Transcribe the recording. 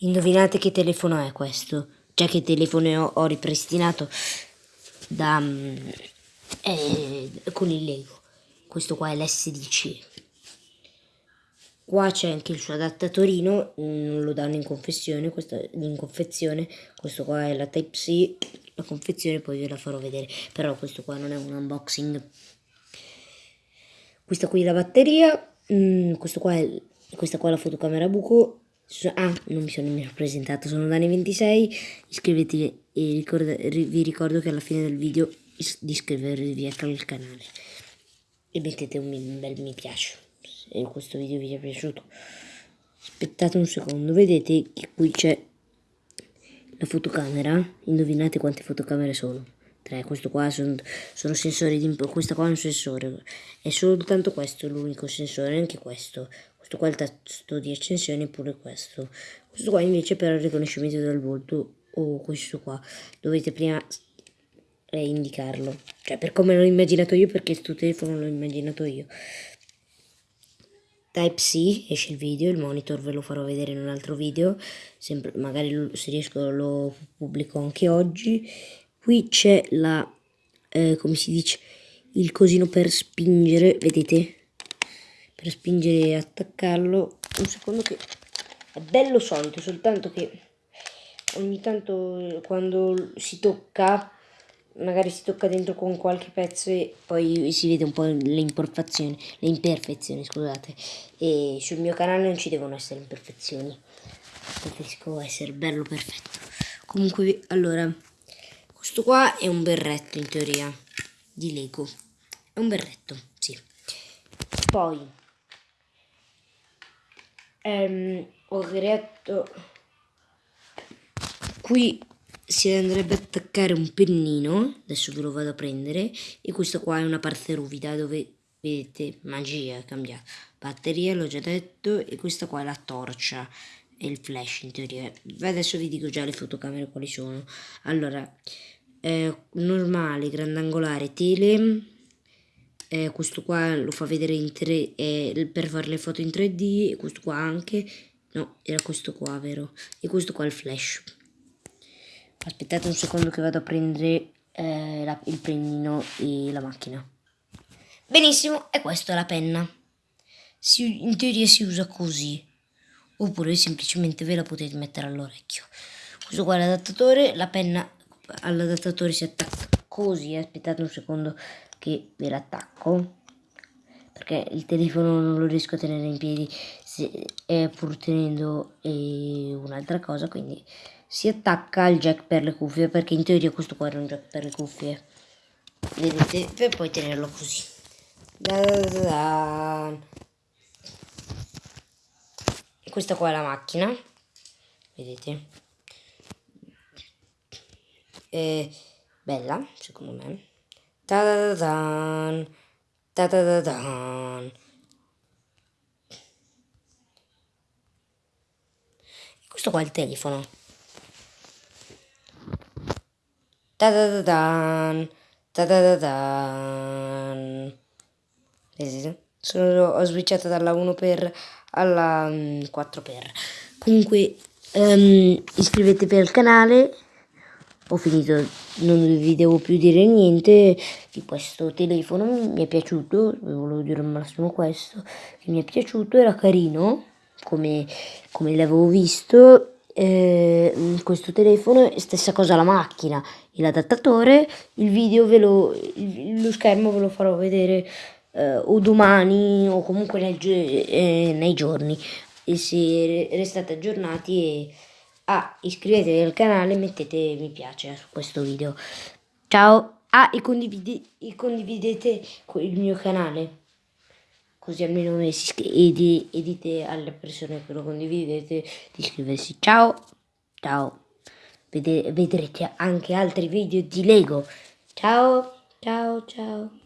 Indovinate che telefono è questo? Già che telefono ho, ho ripristinato da, mm, eh, con il Lego. Questo qua è l'S10. Qua c'è anche il suo adattatorino, non lo danno in confezione, questa, in confezione. Questo qua è la Type-C, la confezione poi ve la farò vedere. Però questo qua non è un unboxing. Questa qui è la batteria, mm, qua è, questa qua è la fotocamera buco Ah, non mi sono nemmeno presentato, sono Dani26, iscrivetevi e ricorda, vi ricordo che alla fine del video di iscrivervi al canale e mettete un bel mi piace se questo video vi è piaciuto. Aspettate un secondo, vedete che qui c'è la fotocamera, indovinate quante fotocamere sono? 3, questo qua sono, sono sensori di questo qua è un sensore, è soltanto questo l'unico sensore, anche questo, questo qua è il tasto di accensione pure questo. Questo qua invece per il riconoscimento del volto o questo qua. Dovete prima eh, indicarlo. Cioè per come l'ho immaginato io perché questo telefono l'ho immaginato io. Type C esce il video, il monitor ve lo farò vedere in un altro video, sempre, magari se riesco lo pubblico anche oggi. Qui c'è la, eh, come si dice, il cosino per spingere, vedete? Per spingere e attaccarlo un secondo che è bello solito soltanto che ogni tanto quando si tocca magari si tocca dentro con qualche pezzo e poi si vede un po' le imperfezioni le imperfezioni scusate. E sul mio canale non ci devono essere imperfezioni. Preferisco essere bello perfetto. Comunque allora questo qua è un berretto in teoria di Lego. È un berretto sì. Poi ehm, ho creato qui si andrebbe a attaccare un pennino adesso ve lo vado a prendere e questo qua è una parte ruvida dove vedete magia cambia batteria l'ho già detto e questa qua è la torcia e il flash in teoria. Adesso vi dico già le fotocamere quali sono. Allora eh, normale grandangolare tele eh, questo qua lo fa vedere in 3 eh, per fare le foto in 3D e questo qua anche. No era questo qua vero? E questo qua è il flash. Aspettate un secondo che vado a prendere eh, la, il pennino e la macchina. Benissimo e questa è la penna. Si, in teoria si usa così. Oppure semplicemente ve la potete mettere all'orecchio. Questo qua è l'adattatore la penna all'adattatore si attacca così aspettate un secondo che ve l'attacco. Perché il telefono non lo riesco a tenere in piedi se, eh, pur tenendo eh, un'altra cosa quindi si attacca al jack per le cuffie perché in teoria questo qua era un jack per le cuffie. Vedete? Per poi tenerlo così. Da da da. Questa qua è la macchina. Vedete? È bella secondo me Ta da da da da da da Questo qua è il telefono. Da da da da da da da da Vedete? Sono, ho switchato dalla 1 per alla 4 per. Comunque um, iscrivetevi al canale ho finito, non vi devo più dire niente di questo telefono, mi è piaciuto, volevo dire al massimo questo, mi è piaciuto, era carino, come, come l'avevo visto, eh, questo telefono, stessa cosa la macchina e l'adattatore, il video ve lo, lo schermo ve lo farò vedere eh, o domani o comunque nel, eh, nei giorni, e se restate aggiornati e Ah, iscrivetevi al canale e mettete mi piace su questo video. Ciao! Ah, e, condivide, e condividete il mio canale. Così almeno edi, dite alle persone che lo condividete di iscriversi. Ciao! Ciao! Vede, vedrete anche altri video di Lego. Ciao! Ciao, ciao!